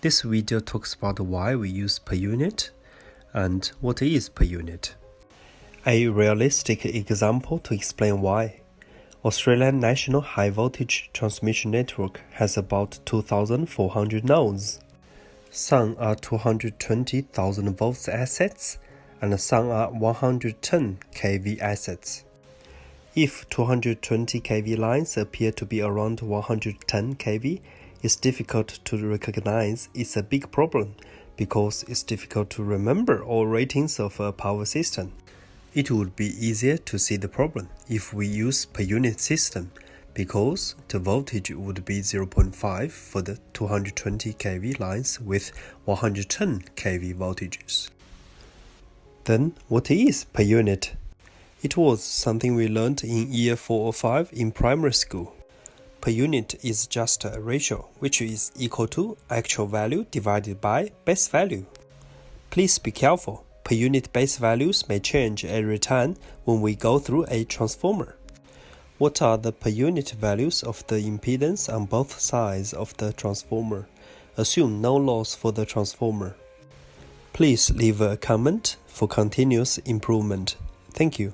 This video talks about why we use per unit and what is per unit. A realistic example to explain why. Australian National High Voltage Transmission Network has about 2,400 nodes. Some are 220,000 volts assets and some are 110 kV assets. If 220 kV lines appear to be around 110 kV, it's difficult to recognize it's a big problem because it's difficult to remember all ratings of a power system. It would be easier to see the problem if we use per unit system because the voltage would be 0.5 for the 220 kV lines with 110 kV voltages. Then what is per unit? It was something we learned in year 4 or 5 in primary school. Per unit is just a ratio which is equal to actual value divided by base value. Please be careful, per unit base values may change every time when we go through a transformer. What are the per unit values of the impedance on both sides of the transformer? Assume no loss for the transformer. Please leave a comment for continuous improvement. Thank you.